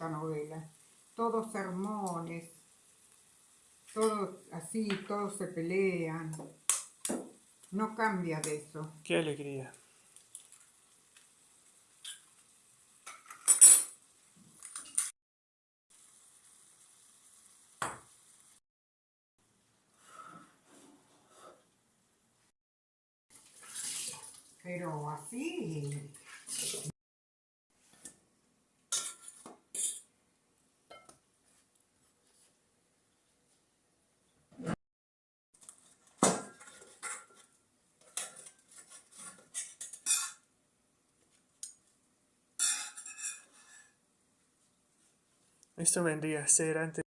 esta novela. Todos sermones, todos así, todos se pelean. No cambia de eso. Qué alegría. Pero así... Esto vendría a ser antes